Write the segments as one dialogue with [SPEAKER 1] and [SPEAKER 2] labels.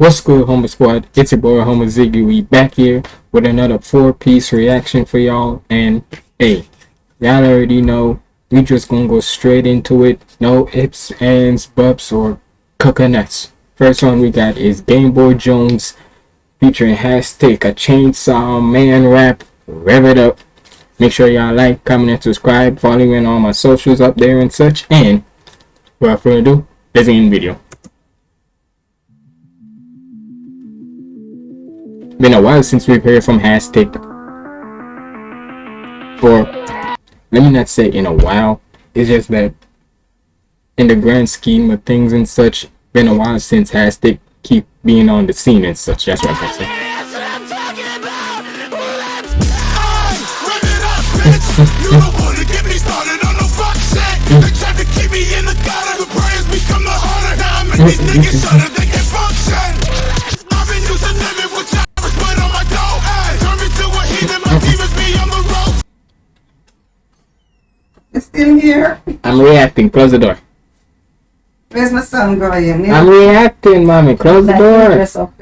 [SPEAKER 1] What's good, Homer Squad? It's your boy, Homer Ziggy. We back here with another four-piece reaction for y'all. And, hey, y'all already know, we just gonna go straight into it. No ifs, ands, buts, or coconuts. First one we got is Game Boy Jones featuring Hashtag a Chainsaw Man rap. Rev it up. Make sure y'all like, comment, and subscribe. Follow me on all my socials up there and such. And, without further ado, let's in the video. Been a while since we've heard from Hashtag. Or, let me not say in a while. It's just that in the grand scheme of things and such, been a while since Hashtag keep being on the scene and such. That's what I'm saying. Me started on
[SPEAKER 2] It's still here.
[SPEAKER 1] I'm reacting. Close the door.
[SPEAKER 2] Where's my son going?
[SPEAKER 1] I'm reacting, mommy. Close the door.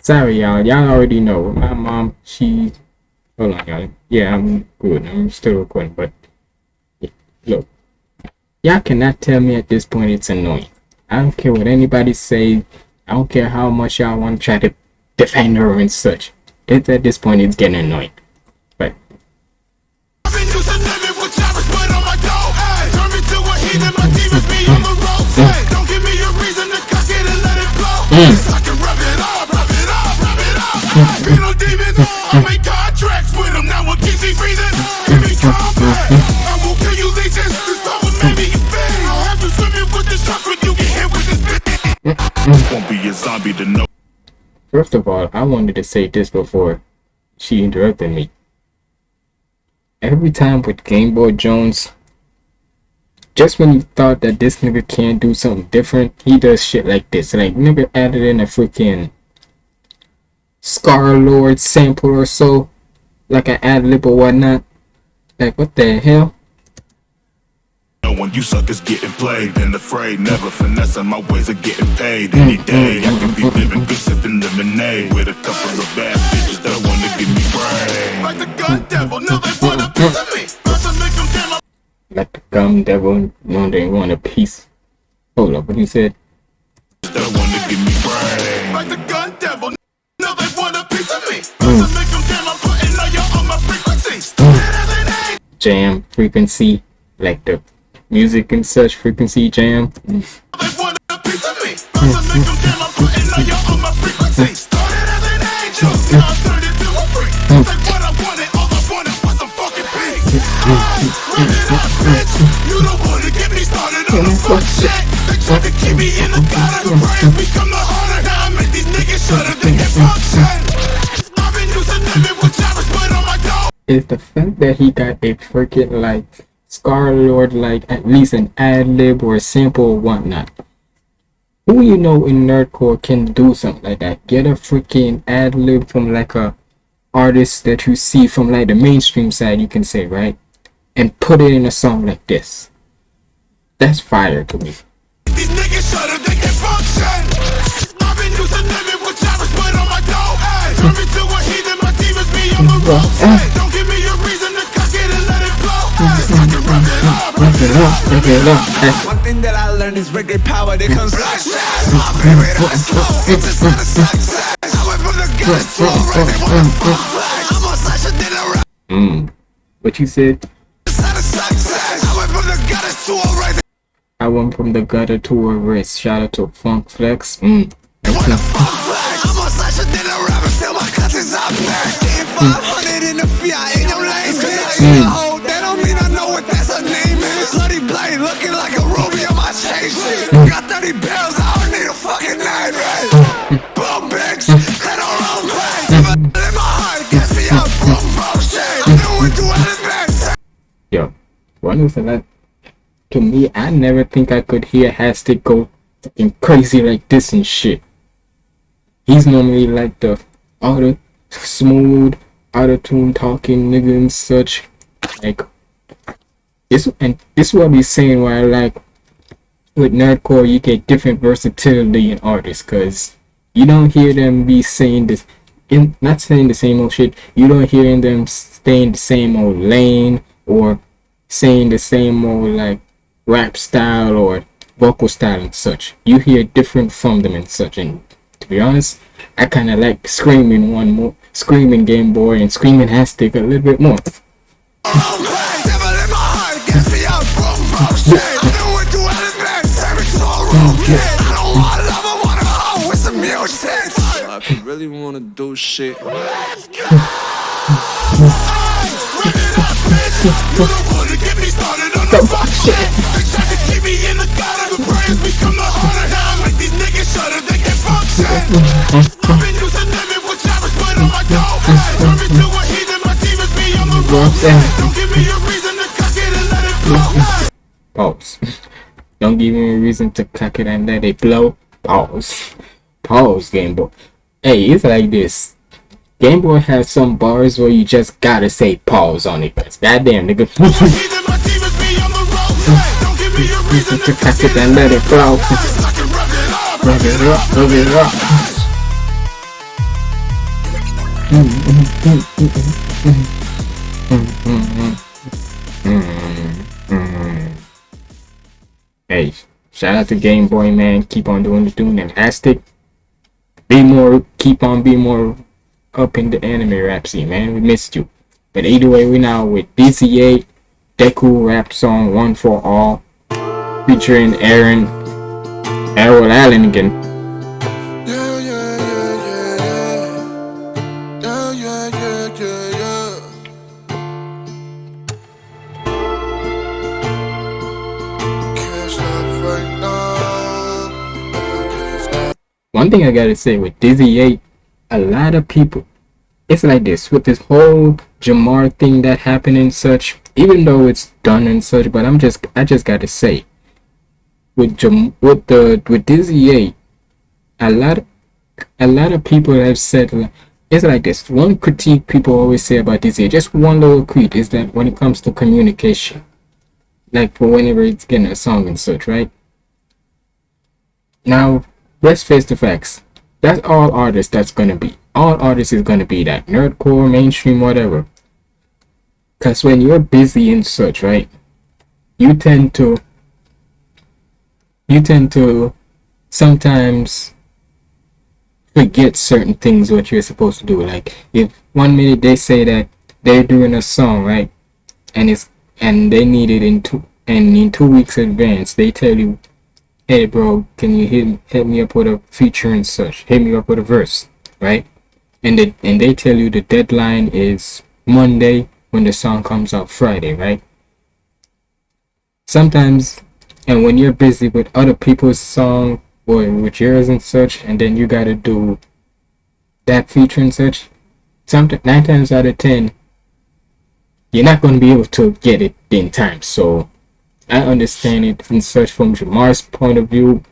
[SPEAKER 1] Sorry, y'all. Y'all already know. My mom, she. Hold on, y'all. Yeah, I'm good. I'm still recording, but. Yeah, look. Y'all cannot tell me at this point it's annoying. I don't care what anybody say. I don't care how much y'all want to try to defend her and such. It's at this point it's getting annoying.
[SPEAKER 3] Me to heathen. My demons be on the road. Don't give me a reason to cock it and let it blow. Mm. I can rev it up, rev it up, rev it up. Mm. No demons. Mm. I make contracts with them. Now what keeps me breathing? Give me combat. I will kill you leeches. This will make me fade. I'll have you swimming with the sharks when you get hit with this bitch. Won't be a zombie to know.
[SPEAKER 1] First of all, I wanted to say this before she interrupted me. Every time with Game Boy Jones, just when you thought that this nigga can't do something different, he does shit like this. Like, nigga added in a freaking Scarlxrd sample or so, like an ad lib or whatnot. Like, what the hell?
[SPEAKER 3] No when you suckers getting played and afraid, never finessing my ways of getting paid. Any mm, day mm, I can be mm, living good, sipping lemonade with a couple of bad bitches that wanna give me brain. Like the gun devil, now they want a piece of me.
[SPEAKER 1] Like the gum devil, know they want a piece. Hold up, what you said?
[SPEAKER 3] that wanna give me brain. Like the gun devil, now they want a piece of me. Mm. About to make them damn, I'm putting all your on my frequencies. Mm.
[SPEAKER 1] Jam frequency, like the music and such frequency jam. Mm.
[SPEAKER 3] They want a piece of me. To make them damn, I'm putting all your on my frequencies. Started as an angel, now I turned into a freak. Say what I wanted, all I wanted was some fucking peace. Up, bitch. You don't wanna get me started fuck shit. They tried to keep me in the harder. Now I make these niggas on my dough.
[SPEAKER 1] is the fact that he got a freaking like Scarlxrd like at least an ad lib or a sample or whatnot. Who you know in nerdcore can do something like that? Get a freaking ad lib from like a artist that you see from like the mainstream side, you can say, right? And put it in a song like this. That's fire to me.
[SPEAKER 3] These niggas shudder, they can function. I've been used living with choppers put on my dough. Turn me to a heathen, my demons be on the road. Don't give me a reason to cock it and let it blow. Mm-hmm. I can rev mm-hmm. it up, rev it up.
[SPEAKER 1] Look it up. Eh,
[SPEAKER 4] One thing that I learned is reggae power that comes like My favorite mm-hmm. I slow, it's just not a success I went from the guns to a record with a full flag I'm on such a rap,
[SPEAKER 1] Mm. What you said?
[SPEAKER 4] It's not a success I went from the gutters to a record
[SPEAKER 1] I went from the gutter to a wrist. Shout out to Funk Flex. Mm.
[SPEAKER 4] with a full I'm on such a dinner still my cousins out there 500 in the Fiat in your lanes Cause I ain't a hoe,
[SPEAKER 1] one of that to me, I never think I could hear Hashtag go fucking crazy like this and shit. He's normally like the auto smooth, auto tune talking nigga and such. Like this and this is what he's saying why I like with nerdcore you get different versatility in artists because you don't hear them be saying this in not saying the same old shit you don't hear them stay in the same old lane or saying the same old like rap style or vocal style and such you hear different from them and such and to be honest i kind of like screaming one more screaming game boy and screaming hashtag a little bit more
[SPEAKER 5] Devil in my heart gets me up from bullshit. I know what to elevate, turn me to a room. I don't want love, I want a hoe with some music. If you really wanna do shit.
[SPEAKER 3] Run it the fuck shit.
[SPEAKER 1] Pause. Don't give me a reason to cock it and let it blow. Pause. Pause, Game Boy. Hey, it's like this. Game Boy has some bars where you just gotta say pause on it. Cause goddamn, nigga.
[SPEAKER 3] Heathen, my demons be on the road. Don't give me a reason
[SPEAKER 1] to cock it and let it blow.
[SPEAKER 3] I can rub it up.
[SPEAKER 1] Rub it up, rub it up. Hey, shout out to Game Boy, man. Keep on doing the doing and Aztec. Be more, keep on being more up in the anime rap scene, man. We missed you. But either way, we now with Dizzy 8 Deku rap song One for All featuring Aaron Errol Allen again.
[SPEAKER 5] Yeah, yeah, yeah,
[SPEAKER 1] one thing I gotta say with Dizzy 8, a lot of people, it's like this with this whole Jamar thing that happened and such. Even though it's done and such, but I'm just, I just gotta say, with Jam, with the with Dizzy 8, a lot, a lot of people have said it's like this. One critique people always say about Dizzy 8, just one little critique is that when it comes to communication, like for whenever it's getting a song and such, right? Now, let's face the facts. That's all artists that's gonna be. All artists is gonna be that. Nerdcore, mainstream, whatever. Cause when you're busy and such, right? You tend to you tend to sometimes forget certain things what you're supposed to do. Like if one minute they say that they're doing a song, right? And it's and they need it in two and in two weeks advance, they tell you hey bro can you hit, hit me up with a feature and such? Hit me up with a verse right? And they and they tell you the deadline is monday when the song comes out friday right? Sometimes and when you're busy with other people's song or with yours and such and then you gotta do that feature and such sometimes nine times out of ten you're not to be able to get it in time. So I understand it and such from Jamar's point of view,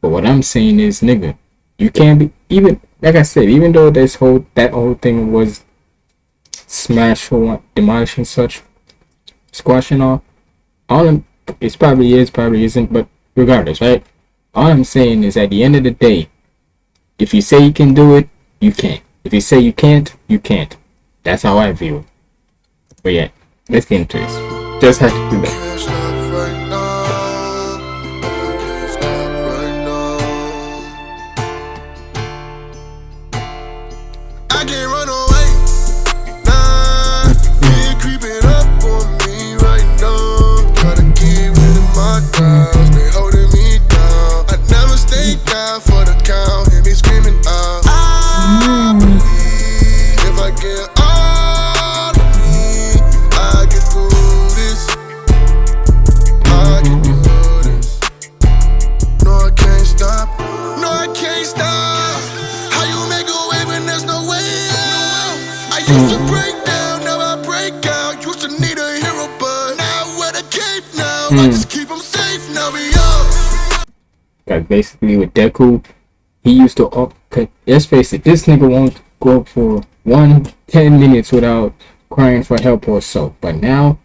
[SPEAKER 1] but what I'm saying is, nigga, you can't be even like I said, even though this whole that whole thing was smash or demolish and such, squashing all, all I'm, it's probably is, probably isn't, but regardless, right? All I'm saying is, at the end of the day, if you say you can do it, you can. If you say you can't, you can't. That's how I view it. But yeah, let's get into this. Just had to do that.
[SPEAKER 5] Doubts, they holding me down. I never stay down for the count. Hear me screaming out. I believe if I get all of me, I get through this. I can do this. No, I can't stop. No, I can't stop. How you make a way when there's no way out? I used to break down, now I break out. Used to need a hero, but now wear the cape now. I hmm. just keep
[SPEAKER 1] Like basically with Deku, he used to up. Let's face it, this nigga won't go for one ten minutes without crying for help or so. But now,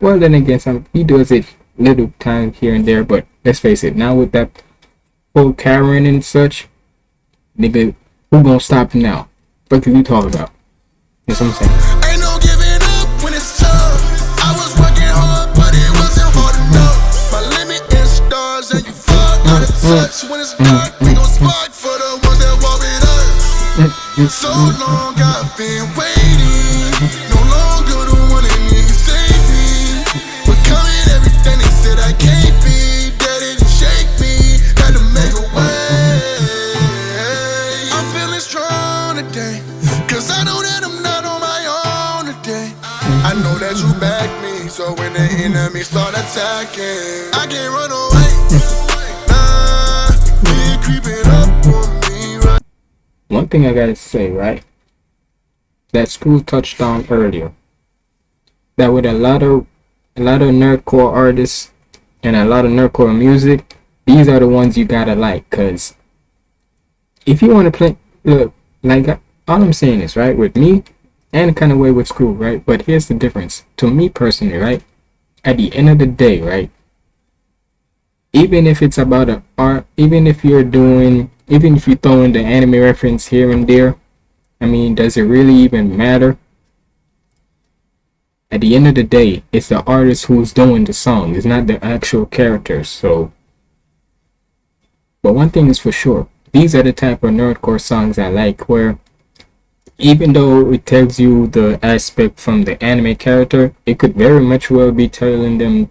[SPEAKER 1] well then again, some he does it little time here and there. But let's face it, now with that whole Karen and such, nigga, who gonna stop him now? What can you talk about? That's what I'm saying.
[SPEAKER 4] Touch. When it's dark, we gon' spark for the ones that walk with us. So long I've been waiting. No longer the one that need to save me. Becoming everything they said I can't be. That didn't shake me. Had to make a way. I'm feeling strong today. Cause I know that I'm not on my own today. I know that you back me. So when the enemy start attacking, I can't run away.
[SPEAKER 1] One thing I gotta say, right? That school touched on earlier. That with a lot of a lot of nerdcore artists and a lot of nerdcore music, these are the ones you gotta like. Cause if you want to play, look, like all I'm saying is right with me, and kind of way with school, right? But here's the difference. To me personally, right? At the end of the day, right? Even if it's about a art even if you're doing even if you throw in the anime reference here and there i mean does it really even matter? At the end of the day it's the artist who's doing the song. It's not the actual characters so. But one thing is for sure these are the type of nerdcore songs i like where even though it tells you the aspect from the anime character it could very much well be telling them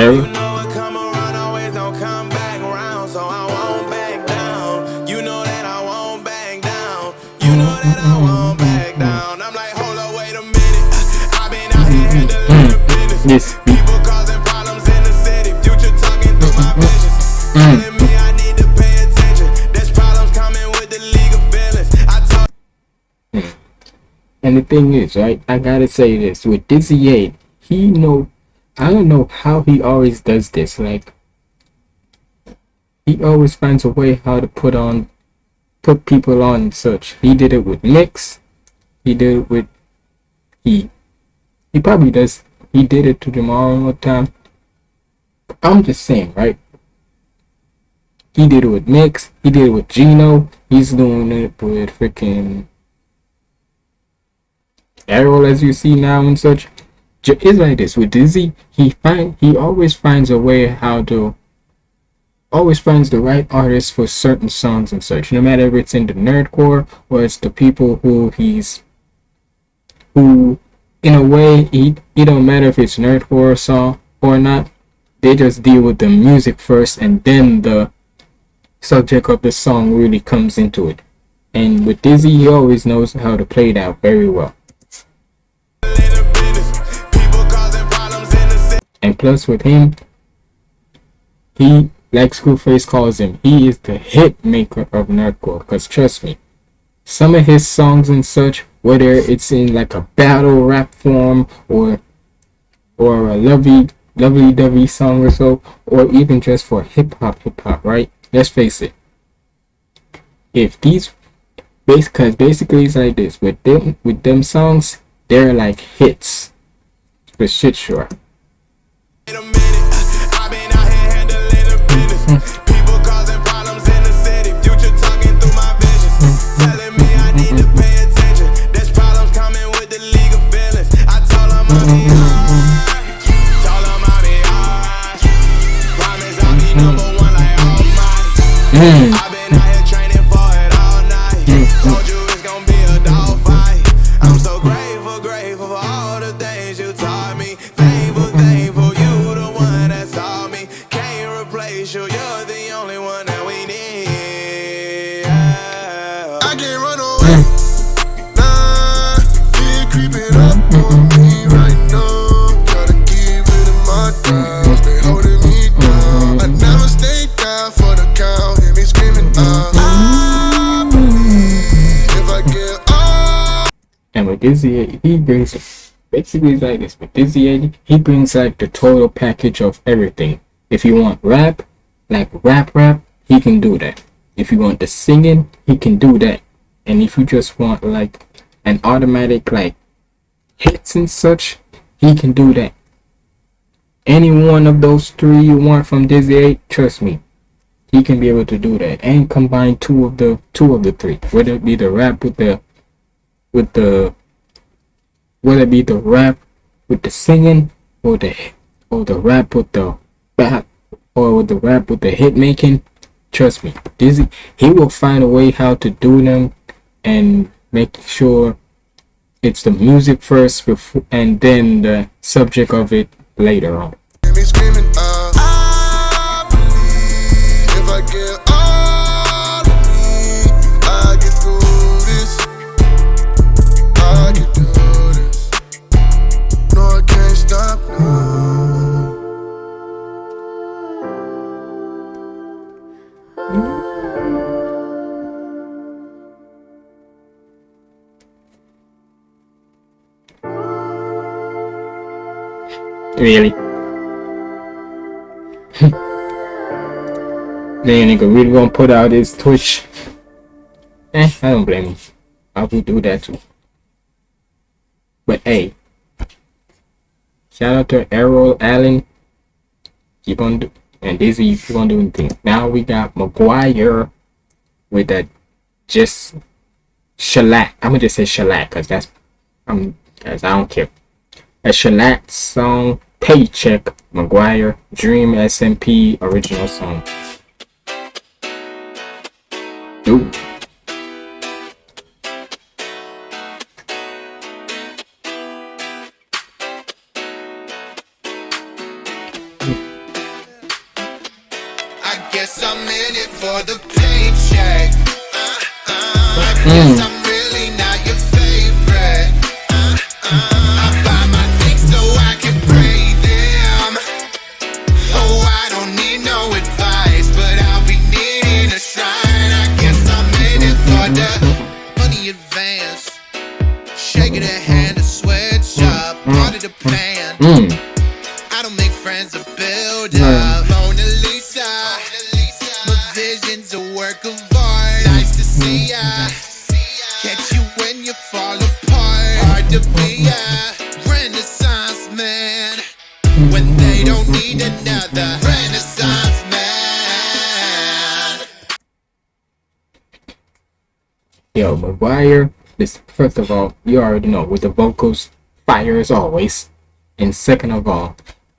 [SPEAKER 6] business. Mm-hmm. Mm-hmm. Mm-hmm.
[SPEAKER 1] Yes.
[SPEAKER 6] People causing problems in the city. Future talking through my. Telling me I need to pay attention. There's problems coming with the league of feelings. I told hmm.
[SPEAKER 1] And the thing is, right, I gotta say this with Dizzy 8, he know I don't know how he always does this. Like he always finds a way how to put on put people on such. He did it with Mix, he did it with he he probably does he did it to tomorrow one time. I'm just saying, right? He did it with Mix, he did it with Gino, he's doing it with freaking Errol as you see now and such. It's like this with Dizzy. He find he always finds a way how to always finds the right artist for certain songs and such. No matter if it's in the nerdcore or it's the people who he's who in a way he it don't matter if it's nerdcore song or not. They just deal with the music first and then the subject of the song really comes into it. And with Dizzy, he always knows how to play it out very well. And plus with him, he like Screwface calls him, he is the hit maker of nerdcore. Cause trust me, some of his songs and such, whether it's in like a battle rap form or or a lovey lovey dovey song or so, or even just for hip hop hip hop, right? Let's face it. If these base cause basically it's like this with them with them songs, they're like hits. For shit sure.
[SPEAKER 6] Wait a minute, I've been out here handling the business.
[SPEAKER 1] He brings basically it's like this. But Dizzy, he brings like the total package of everything. If you want rap, like rap rap, he can do that. If you want the singing, he can do that. And if you just want like an automatic like hits and such, he can do that. Any one of those three you want from Dizzy 8, trust me, he can be able to do that and combine two of the two of the three. Whether it be the rap with the with the whether it be the rap with the singing or the or the rap with the rap or with the rap with the hit making, trust me, Dizzy he will find a way how to do them and make sure it's the music first before and then the subject of it later on. Really? Then nigga really gonna put out his Twitch. Eh, I don't blame him. I would do that too. But hey, shout out to Errol Allen. Keep on do and Dizzy, keep on doing things. Now we got McGwire with that just shellac. I'm gonna just say shellac because that's I'm guys I don't care. A shellac song, paycheck, McGwire, Dream SMP original song. Dude.
[SPEAKER 3] Advance. Shaking a hand,
[SPEAKER 1] Yo, McGwire, this first of all, you already know with the vocals, fire as always. And second of all,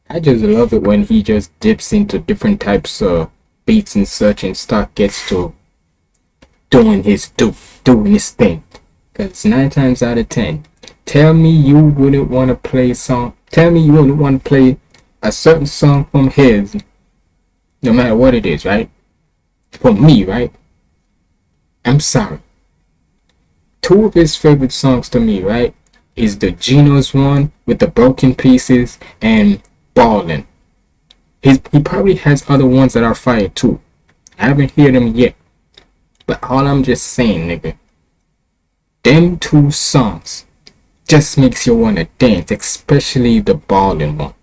[SPEAKER 1] I just love it when he just dips into different types of beats and such and start gets to doing his do doing his thing. Cause nine times out of ten, tell me you wouldn't want to play a song. Tell me you wouldn't want to play a certain song from his, no matter what it is, right? For me, right? I'm sorry two of his favorite songs to me, right, is the Geno's one with the broken pieces and Ballin'. His, he probably has other ones that are fire too. I haven't heard them yet. But all I'm just saying, nigga, them two songs just makes you wanna dance, especially the Ballin' one.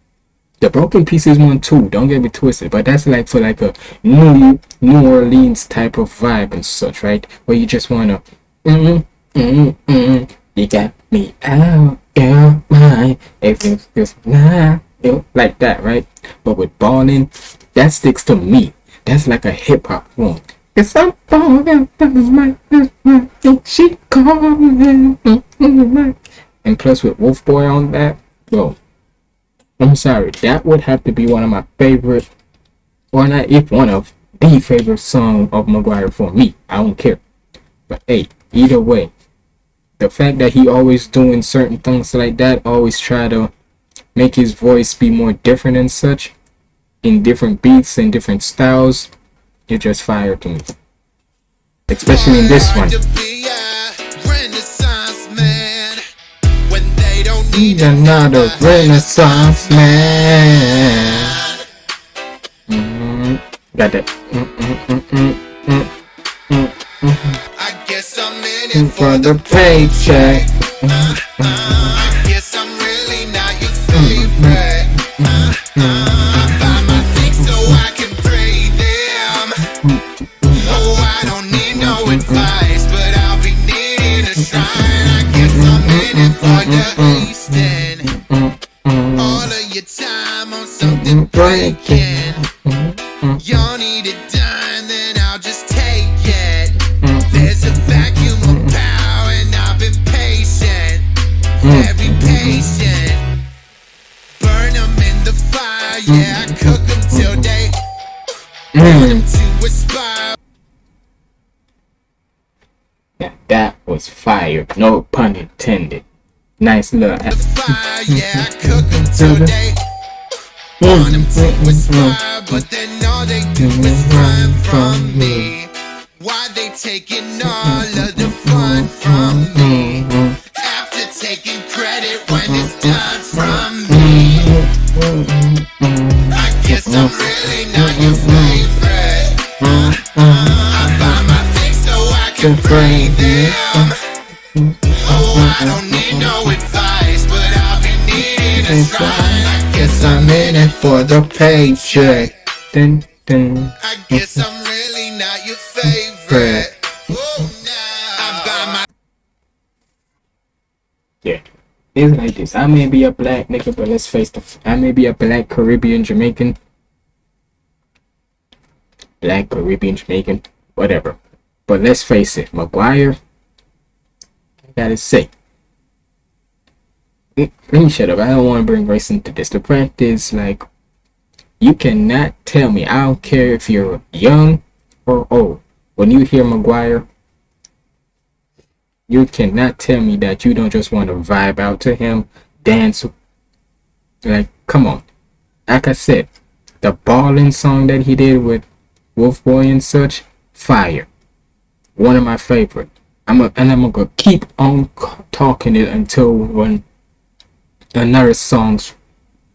[SPEAKER 1] The Broken Pieces one too, don't get me twisted, but that's like for like a New New Orleans type of vibe and such, right? Where you just wanna mm mm you got me out. If it's just not you like that, right? But with Ballin', that sticks to me. That's like a hip hop one. Cause I'm falling down my she calling and plus with Wolf Boy on that, bro. I'm sorry, that would have to be one of my favorite, or not if one of the favorite song of McGwire for me. I don't care. But hey, either way, the fact that he always doing certain things like that, always try to make his voice be more different and such, in different beats and different styles, it just fire to me. Especially in this one.
[SPEAKER 3] Need
[SPEAKER 1] You're not a renaissance man. Mm, got that. Mm, mm,
[SPEAKER 3] I guess
[SPEAKER 4] I'm in it
[SPEAKER 1] For the paycheck.
[SPEAKER 4] I guess I'm really not your favorite. Uh, uh, buy my things so I can pray them. Oh, I don't need no advice, but I'll be needing a shrine. I guess I'm in it for the wasting all of your time on something breaking. Yeah, I cook 'em till they want 'em to aspire.
[SPEAKER 1] Yeah, that was fire. No pun intended. Nice
[SPEAKER 4] fire, yeah, I cook 'em till they want 'em to aspire, mm-hmm. but then all they do is mm-hmm. run from mm-hmm. me. Why they taking all of the fun from me? After taking credit when it's done from me. I guess I'm really not your favorite. I buy my things so I can them. Oh, I don't need no advice, but I'll be needing a. I guess I'm in it for the paycheck.
[SPEAKER 1] Dun, dun.
[SPEAKER 4] I guess I'm really not your favorite. Oh, nah. I buy my
[SPEAKER 1] Yeah. It's like this. I may be a black nigga, but let's face the. I may be a black Caribbean Jamaican. Black Caribbean Jamaican, whatever. But let's face it, McGwire. I gotta say. Let me shut up. I don't want to bring race into this. The fact is, like, you cannot tell me. I don't care if you're young or old. When you hear McGwire, you cannot tell me that you don't just want to vibe out to him, dance. Like, come on. Like I said, the balling song that he did with Wolf Boy and such, fire. One of my favorite. I'm a, and I'm gonna keep on talking it until when another songs,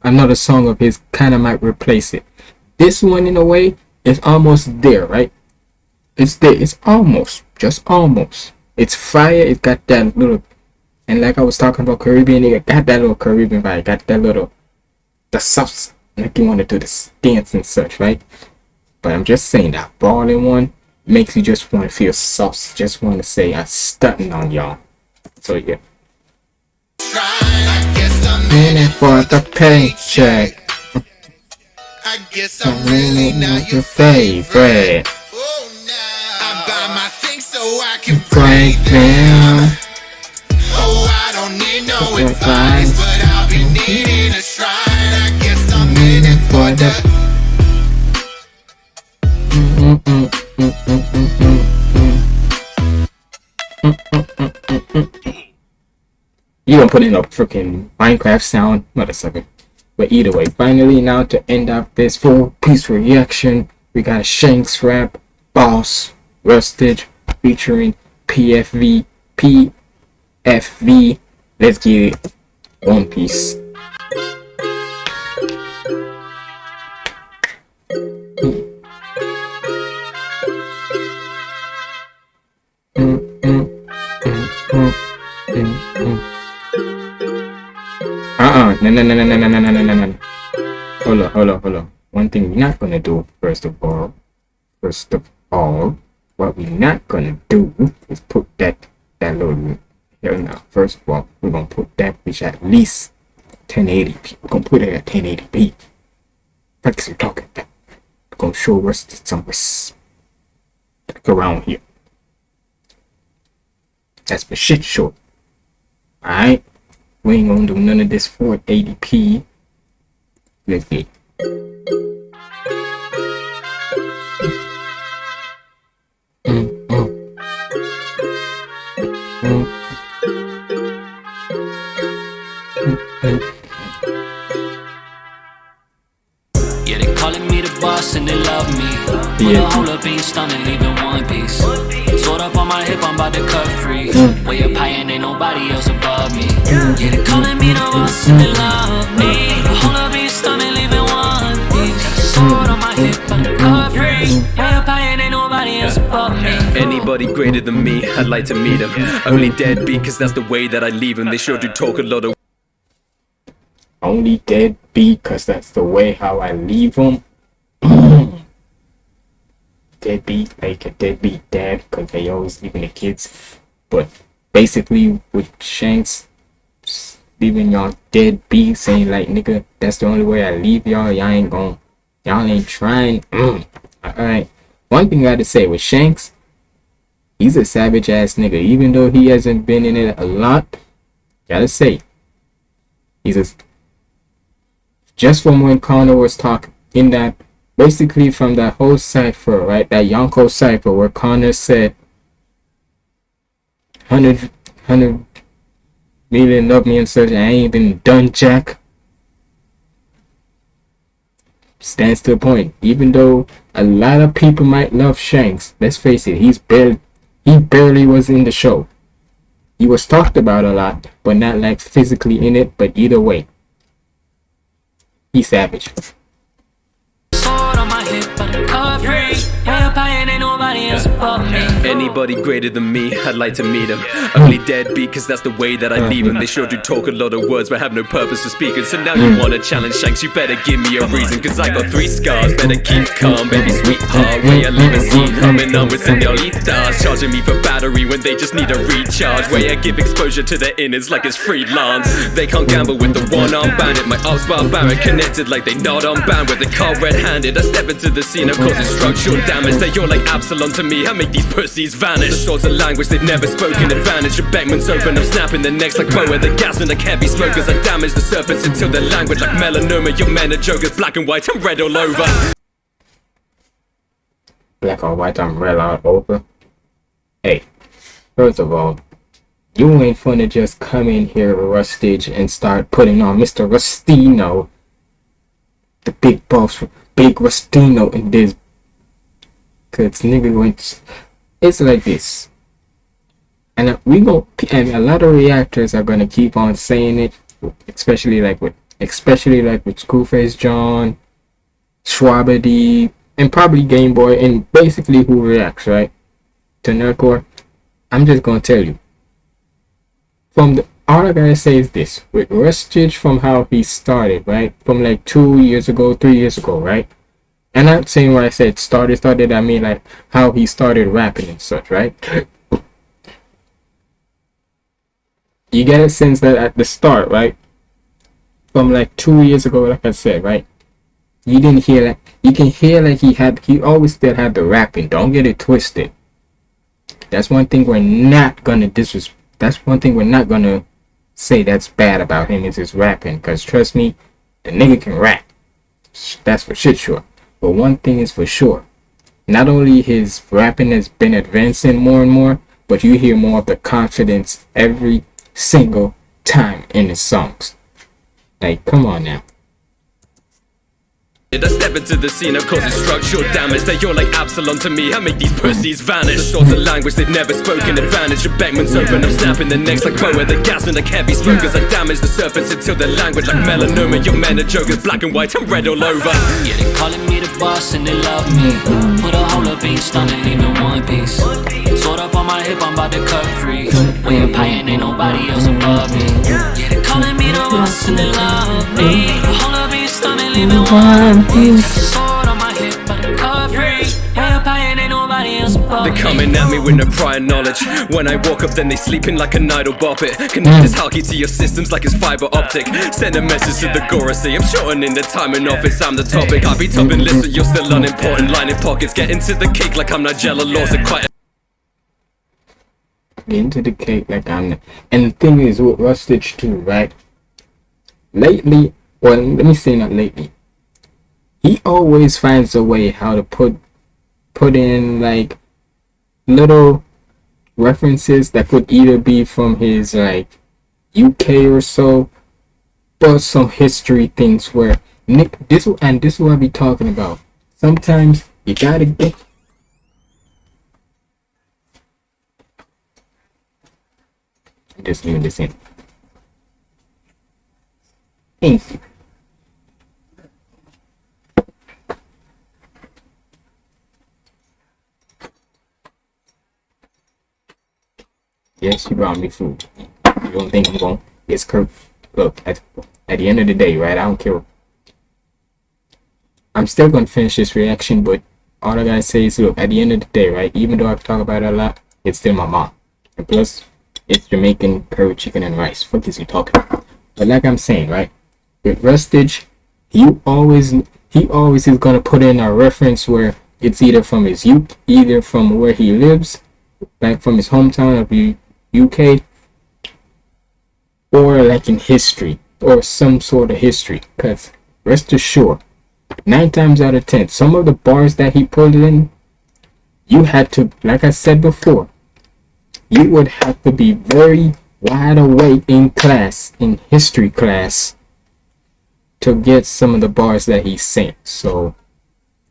[SPEAKER 1] another song of his kind of might replace it. This one, in a way, is almost there, right? It's there. It's almost, just almost. It's fire. It got that little, and like I was talking about Caribbean, it got that little Caribbean vibe. Got that little, the subs, like you want to do the dance and such, right? But I'm just saying that balling one makes you just want to feel soft. Just want to say I'm stunting on y'all. So yeah.
[SPEAKER 4] shrine. I guess I'm
[SPEAKER 1] In it for the paycheck.
[SPEAKER 4] I guess I'm really not your
[SPEAKER 1] favorite.
[SPEAKER 4] Oh, nah. I can
[SPEAKER 1] Break
[SPEAKER 4] them. Oh, I don't need no advice, but I'll be needing a shrine. I guess I'm in it for the.
[SPEAKER 1] You gonna put in a freaking Minecraft sound, mother sucker. But either way, finally now to end up this full piece reaction, we got a Shanks rap, Boss, Rustage, featuring PFV, PFV. Let's get it. One Piece. Uh-uh. No, no, no, no, no, no, no, no, no, no. Hold on, hold on, hold on. One thing we're not gonna do, first of all, first of all, what we're not gonna do is put that, that little, here now. First of all, we're gonna put that which at least 1080p. We're gonna put it at 1080p. Practice your talking. We're gonna show us some respect around here. That's for shit short. Alright? We ain't gonna do none of this 480p. Let's get. Mm, mm.
[SPEAKER 7] Yeah, they calling me the boss and they love me. Put
[SPEAKER 1] Yeah.
[SPEAKER 7] a whole up in stomach, leaving one piece. Sword up on my hip, I'm about to cut free. Way up high and ain't nobody else above me. Yeah, they calling me the boss and they love me. Put a whole up in stomach, leaving one piece. Sword on my hip, about to cut free. Way up high and ain't nobody else above me.
[SPEAKER 8] Anybody Anybody greater than me, I'd like to meet them. Only deadbeat, cause that's the way that I leave them. They sure do talk a lot of
[SPEAKER 1] only dead deadbeat cause that's the way how I leave them. deadbeat like a deadbeat dad cause they always leaving the kids. But basically with Shanks leaving y'all dead deadbeat saying like nigga that's the only way I leave y'all. Y'all ain't gon' y'all ain't trying. Alright. One thing I gotta say with Shanks, he's a savage ass nigga. Even though he hasn't been in it a lot, gotta say, he's a just from when Connor was talking in that basically from that whole cipher, right? That Yonko cipher where Connor said 100, 100 million love me and such, I ain't even done jack. Stands to the point. Even though a lot of people might love Shanks, let's face it, he's barely he barely was in the show. He was talked about a lot, but not like physically in it, but either way. He's savage.
[SPEAKER 7] Sword on my hip, but I'm. Way up high and ain't nobody else above me.
[SPEAKER 8] Anybody greater than me, I'd like to meet them. Only deadbeat, cause that's the way that I leave them. They sure do talk a lot of words, but have no purpose for speaking. So now you mm. wanna challenge Shanks, you better give me a reason. Cause I got three scars, better keep calm, baby sweetheart. Where you leaving scene, humming on with senoritas. Charging me for battery when they just need a recharge. Where I give exposure to their innards like it's freelance. They can't gamble with the one arm bandit. My ops barbaric connected like they not on band with the car red handed. I step into the scene, I'm causing structural damage. That you're like Absalom to me, I make these pussies vanish. The sorts of language they've never spoken, advantage. Your Beckman's open, I'm snapping the necks like Boa. The gas and like heavy smokers. I damage the serpents until they're language like melanoma. Your men are jokers, black and white, I'm red all over.
[SPEAKER 1] Black or white umbrella all over. Hey, first of all, you ain't finna just come in here, Rustage, and start putting on Mr. Rustino, the big boss, big Rustino in this. Cause nigga went, it's like this. And we go, and a lot of reactors are gonna keep on saying it, especially like with, especially like with Schoolface John, Schwabity, and probably Game Boy, and basically who reacts, right? To Nerdcore. I'm just gonna tell you. From the all I gotta say is this with Rustage from how he started, right? From like two years ago, three years ago, right? And I'm saying when I said started, started, I mean like how he started rapping and such, right? You get a sense that at the start, right? From like two years ago, like I said, right? You didn't hear like you can hear like he had he always still had the rapping. Don't get it twisted. That's one thing we're not gonna disres. That's one thing we're not gonna say that's bad about him is his rapping. Cause trust me, the nigga can rap. That's for shit sure. But one thing is for sure. Not only his rapping has been advancing more and more, but you hear more of the confidence every single time in his songs. Like, come on now.
[SPEAKER 8] I step into the scene, I'm causing structural damage. They all like Absalom to me, I make these pussies vanish. The sorts of language they've never spoken, advantage. Your Beckman's open, I'm snapping the necks like Boa. The gas and like heavy smokers. I damage the serpents until their language like melanoma. Your men are jokers, black and white, I'm red all over.
[SPEAKER 7] Yeah, they calling me the boss and they love me. Put a whole up, ain't stunning, leaving one piece. Sword up on my hip, I'm about to cut free. When you're paying, ain't nobody else above me. Yeah, they calling me the boss and they love me. A whole up, ain't stunning, leaving one piece. Sword on my hip, but I'm cut free. Way up high and ain't nobody else above
[SPEAKER 8] They're coming at me with no prior knowledge. When I walk up, then they sleeping like an idle bop it. Connect this haki to your systems like it's fiber optic. Send a message to the Gorosei. I'm shortening the time in office. I'm the topic. I be topping lists, but you're still unimportant. Lining pockets, get into the cake like I'm Nigella Lawson. Quite
[SPEAKER 1] into the cake like I'm and the thing is with Rustage too, right? Lately, well let me say not lately. He always finds a way how to put put in like little references that could either be from his like UK or so, but some history things where Nick this and this is what I be talking about. Sometimes you gotta get just leave this in. Thank you. Yes, she brought me food. You don't think I'm going? It's Kurt. Look, at at the end of the day, right? I don't care. I'm still gonna finish this reaction, but all I gotta say is, look, at the end of the day, right? Even though I've talked about it a lot, it's still my mom. And plus, it's Jamaican curry chicken and rice. What is he talking about? But like I'm saying, right? With Rustage, he always he always is gonna put in a reference where it's either from his youth, either from where he lives, like from his hometown U- UK, or like in history or some sort of history. Cause rest assured, nine times out of ten, some of the bars that he pulled in, you had to, like I said before, you would have to be very wide awake in class, in history class, to get some of the bars that he sent So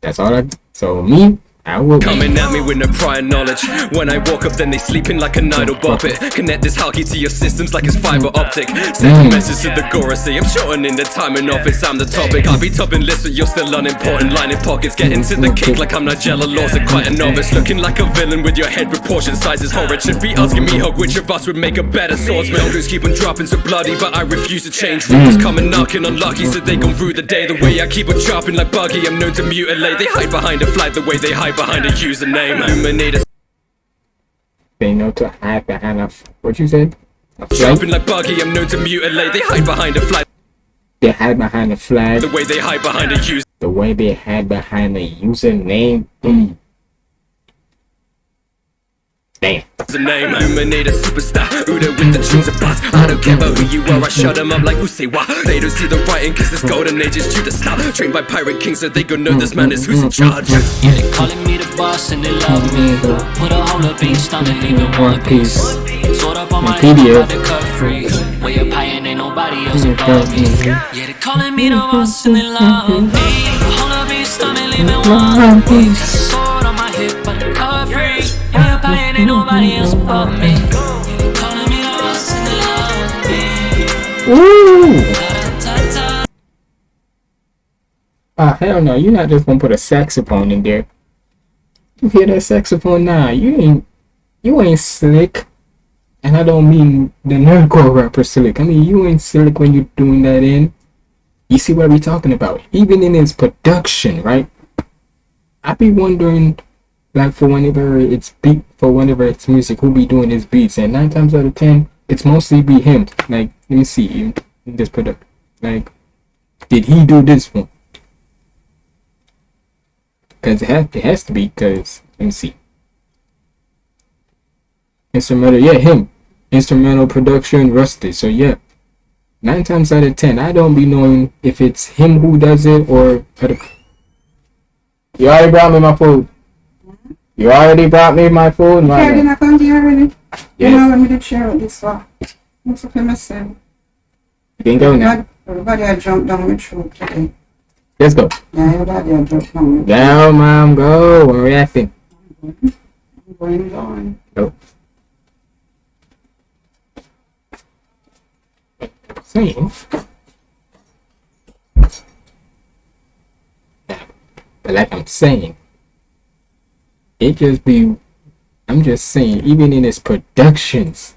[SPEAKER 1] that's all I. So me.
[SPEAKER 8] Coming at me with no prior knowledge. When I walk up, then they sleeping like an idle bop it. Connect this haki to your systems like it's fiber optic. Send a message to the Gorosei. I'm shortening the time in office. I'm the topic. I'll be topping lists, but you're still unimportant. Lining pockets, getting to the cake like I'm Nigella Lawson. Quite a novice, looking like a villain with your head proportion sizes horrid. Should be asking Mihawk, which of us would make a better swordsman? Crews keep on dropping so bloody, but I refuse to change. Rules coming knocking unlucky, so they gon' through the day. The way I keep on chopping like buggy, I'm known to mutilate. They hide behind a flag the way they hide behind a username. Illuminate a
[SPEAKER 1] They know to hide behind a. What you said?
[SPEAKER 8] Jumping like buggy, I'm known to mutilate. They hide behind a flag
[SPEAKER 1] They hide behind a flag.
[SPEAKER 8] the way they hide behind a user.
[SPEAKER 1] The way they hide behind a username. Mm. Damn.
[SPEAKER 8] name, illuminate a superstar. Uda with the tunes of boss. I don't care about who you are, I shut them up like who say Usewa. They don't see the writing, cause this golden age is due to stop. Trained by Pirate King, so they gon' know this man is who's in charge.
[SPEAKER 7] Yeah, they calling me the boss and they love me. Put a whole up each time and leave it one piece. Sort up on my head, I'm about to cut free. Way up high and ain't nobody else above me. Yeah, they calling me the boss and they love me. Hold up each time and leave it one piece. And ain't nobody else above me. Calling me they love.
[SPEAKER 1] Ooh! Ah, hell no. You're not just gonna put a saxophone in there. You hear that saxophone? Nah, you ain't. You ain't slick. And I don't mean the nerdcore rapper slick. I mean, you ain't slick when you're doing that in. You see what we talking about? Even in his production, right? I be wondering, like, for whenever it's beat, for whenever it's music, who be doing his beats? And nine times out of ten, it's mostly be him. Like, let me see in, this product. Like, did he do this one? Because it, has, it has to be, because, let me see. Instrumental, yeah, him. Instrumental production, Rustage. So, yeah. Nine times out of ten, I don't be knowing if it's him who does it or. You already brought me my food. You already brought me my food.
[SPEAKER 2] Yeah,
[SPEAKER 1] My
[SPEAKER 2] did I come to you already? You know,
[SPEAKER 1] yes.
[SPEAKER 2] let me just share with this one. What's up, myself?
[SPEAKER 1] You can go now.
[SPEAKER 2] Everybody, I jumped down my throat today.
[SPEAKER 1] Let's go.
[SPEAKER 2] Yeah, everybody I jumped down my
[SPEAKER 1] Down, mom, go. We're reacting.
[SPEAKER 2] I'm going down.
[SPEAKER 1] Go. Saying. But like I'm saying, it just be. I'm just saying, even in its productions,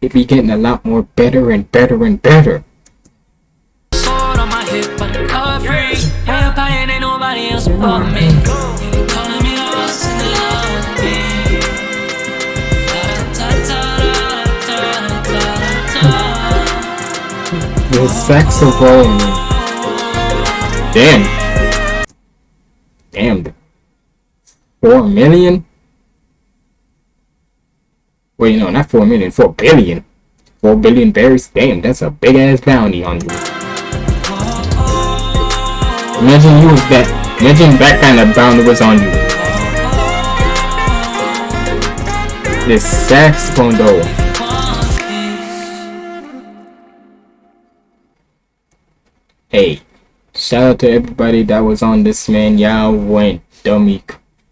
[SPEAKER 1] it be getting a lot more better and better and better.
[SPEAKER 7] The
[SPEAKER 1] saxophone. Damn. Damn. Four million? Wait, no, not four million, four billion. Four billion berries? Damn, that's a big ass bounty on you. Imagine you was that. Imagine that kind of bounty was on you. This saxophone though. Hey, shout out to everybody that was on this man. Y'all went dummy.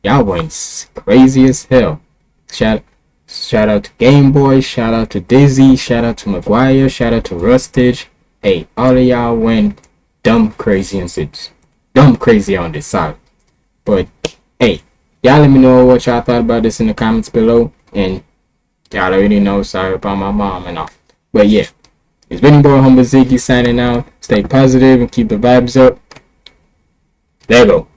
[SPEAKER 1] Y'all went crazy as hell. Shout shout out to Game Boy. Shout out to Dizzy. Shout out to McGwire, Shout out to Rustage. Hey, all of y'all went dumb crazy and it's dumb crazy on this side. But hey, y'all let me know what y'all thought about this in the comments below. And Y'all already know. Sorry about my mom and all. But yeah, it's been your boy Humble Ziggy signing out. Stay positive and keep the vibes up. There you go.